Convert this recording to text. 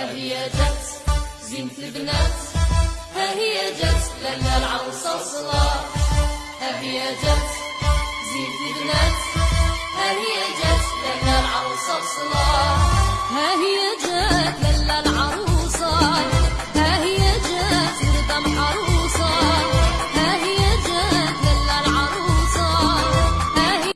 ها هي جت زينة البنات ها هي جت لالا العروسة وصلة ها هي جت زينة البنات ها هي جت لالا العروسة وصلة ها هي جت